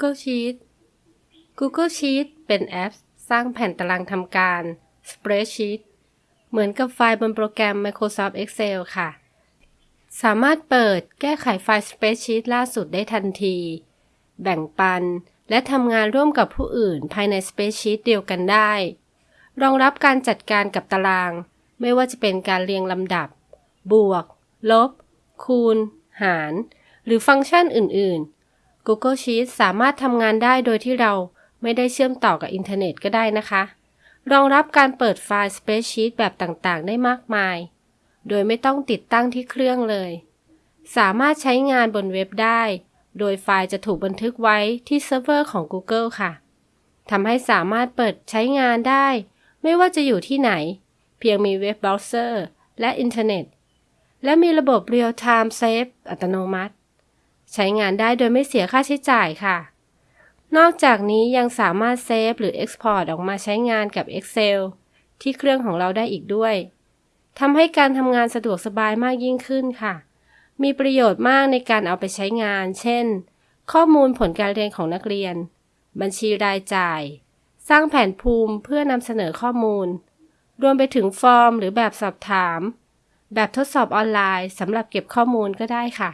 Google Sheet Google Sheet เป็นแอปสร้างแผ่นตารางทำการ Spreadsheet เหมือนกับไฟล์บนโปรแกรม Microsoft Excel ค่ะ สามารถเปิดแก้ไขไฟล์ Spreadsheet ล่าสุดได้ทันที แบ่งปัน และทำงานร่วมกับผู้อื่นภายใน Spreadsheet เดียวกันได้ รองรับการจัดการกับตาราง ไม่ว่าจะเป็นการเรียงลำดับ บวก ลบ คูณ หาร หรือฟังก์ชันอื่น ๆ Google Sheets สามารถทำงานได้โดยที่เราไม่ได้เชื่อมต่อกับอินเทอร์เน็ตก็ได้นะคะ รองรับการเปิดไฟล์ Spreadsheet แบบต่างๆ ได้มากมาย โดยไม่ต้องติดตั้งที่เครื่องเลย สามารถใช้งานบนเว็บได้ โดยไฟล์จะถูกบันทึกไว้ที่เซิร์ฟเวอร์ของ Google ค่ะ ทำให้สามารถเปิดใช้งานได้ ไม่ว่าจะอยู่ที่ไหน เพียงมีเว็บเบราว์เซอร์และอินเทอร์เน็ต และมีระบบ Real Time Save อัตโนมัติ ใช้งานได้โดยไม่เสียค่าใช้จ่ายค่ะ นอกจากนี้ยังสามารถเซฟหรือ Export ออกมาใช้งานกับ Excel ที่เครื่องของเราได้อีกด้วยทำให้การทำงานสะดวกสบายมากยิ่งขึ้นค่ะ มีประโยชน์มากในการเอาไปใช้งาน เช่น ข้อมูลผลการเรียนของนักเรียน บัญชีรายจ่าย สร้างแผนภูมิเพื่อนำเสนอข้อมูล รวมไปถึงฟอร์มหรือแบบสอบถาม แบบทดสอบออนไลน์สำหรับเก็บข้อมูลก็ได้ค่ะ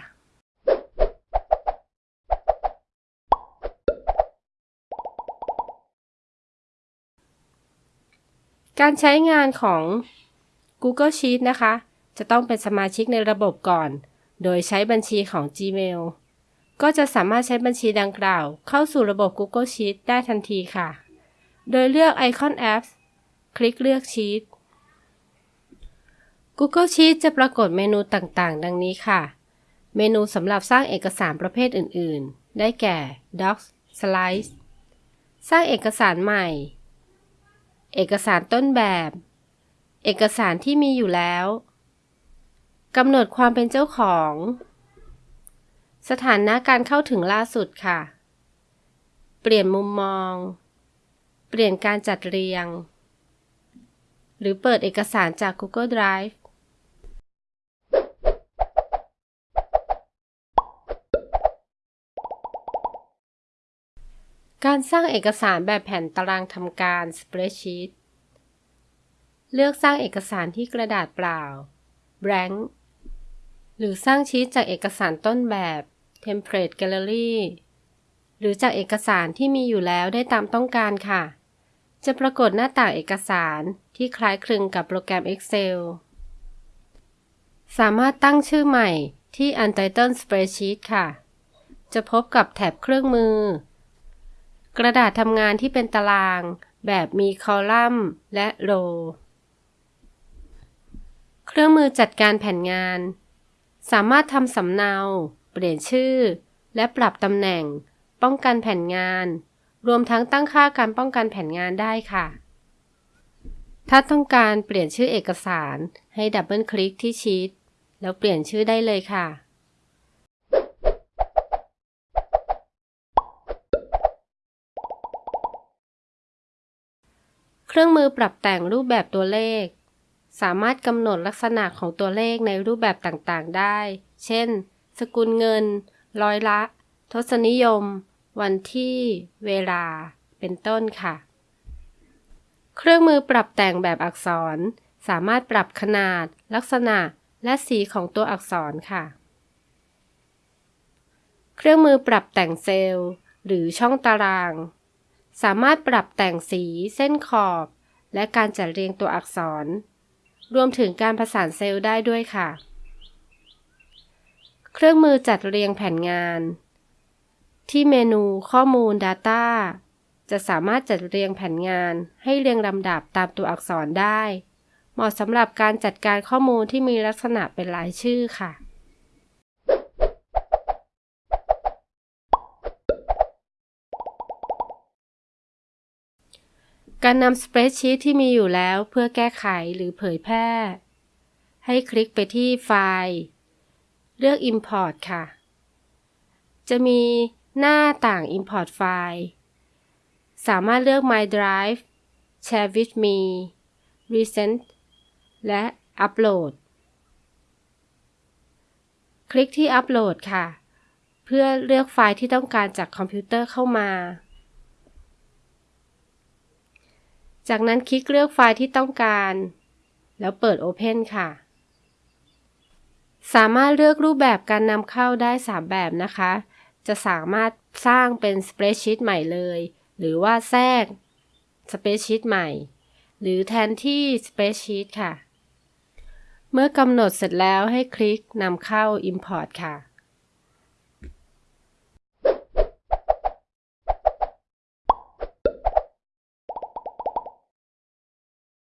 การใช้งานของ Google Sheet นะคะ จะต้องเป็นสมาชิกในระบบก่อน โดยใช้บัญชีของ Gmail ก็จะสามารถใช้บัญชีดังกล่าว เข้าสู่ระบบ Google Sheet ได้ทันทีค่ะ โดยเลือกไอคอน Apps คลิกเลือก Sheet Google Sheet จะปรากฏเมนูต่างๆ ดังนี้ค่ะ เมนูสำหรับสร้างเอกสารประเภทอื่น ๆ ได้แก่ Docs Slides สร้างเอกสารใหม่ เอกสารต้นแบบ เอกสารที่มีอยู่แล้วกำหนดความเป็นเจ้าของ สถานะการเข้าถึงล่าสุดค่ะ เปลี่ยนมุมมอง เปลี่ยนการจัดเรียง หรือเปิดเอกสารจาก Google Drive การสร้างเอกสารแบบแผ่นตารางทำการ Spreadsheet เลือกสร้างเอกสารที่กระดาษเปล่า blank หรือสร้างชีตจากเอกสารต้นแบบ Template Gallery หรือจากเอกสารที่มีอยู่แล้วได้ตามต้องการค่ะ จะปรากฏหน้าต่างเอกสารที่คล้ายคลึงกับโปรแกรม Excel สามารถตั้งชื่อใหม่ที่ Untitled Spreadsheet ค่ะ จะพบกับแถบเครื่องมือ กระดาษทำงานที่เป็นตาราง แบบมีคอลัมน์ และโรเครื่องมือจัดการแผ่นงาน สามารถทำสำเนา เปลี่ยนชื่อ และปรับตำแหน่ง ป้องกันแผ่นงาน รวมทั้งตั้งค่าการป้องกันแผ่นงานได้ค่ะ ถ้าต้องการเปลี่ยนชื่อเอกสารให้ดับเบิลคลิกที่ชีตแล้วเปลี่ยนชื่อได้เลยค่ะ เครื่องมือปรับแต่งรูปแบบตัวเลข สามารถกำหนดลักษณะของตัวเลขในรูปแบบต่างๆ ได้ เช่น สกุลเงิน ร้อยละ ทศนิยม วันที่ เวลา เป็นต้นค่ะ เครื่องมือปรับแต่งแบบอักษร สามารถปรับขนาด ลักษณะ และสีของตัวอักษรค่ะ เครื่องมือปรับแต่งเซลล์ หรือช่องตาราง สามารถปรับแต่งสีเส้นขอบ และการจัดเรียงตัวอักษร รวมถึงการผสานเซลล์ได้ด้วยค่ะ เครื่องมือจัดเรียงแผนงาน ที่เมนูข้อมูล Data จะสามารถจัดเรียงแผนงานให้เรียงลำดับตามตัวอักษรได้ เหมาะสำหรับการจัดการข้อมูลที่มีลักษณะเป็นรายชื่อค่ะ การนำสเปรดชีตที่มีอยู่แล้วเพื่อแก้ไขหรือเผยแพร่ ให้คลิกไปที่ไฟล์ เลือก Import ค่ะ จะมีหน้าต่าง Import ไฟล์ สามารถเลือก My Drive Share with me Recent และ Upload คลิกที่ Upload ค่ะ เพื่อเลือกไฟล์ที่ต้องการจากคอมพิวเตอร์เข้ามา จากนั้นคลิกเลือกไฟล์ที่ต้องการ แล้วเปิด Open ค่ะ สามารถเลือกรูปแบบการนำเข้าได้ 3 แบบนะคะ จะสามารถสร้างเป็น Spreadsheet ใหม่เลย หรือว่าแทรก Spreadsheet ใหม่ หรือแทนที่ Spreadsheet ค่ะ เมื่อกำหนดเสร็จแล้วให้คลิกนำเข้า Import ค่ะ